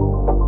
you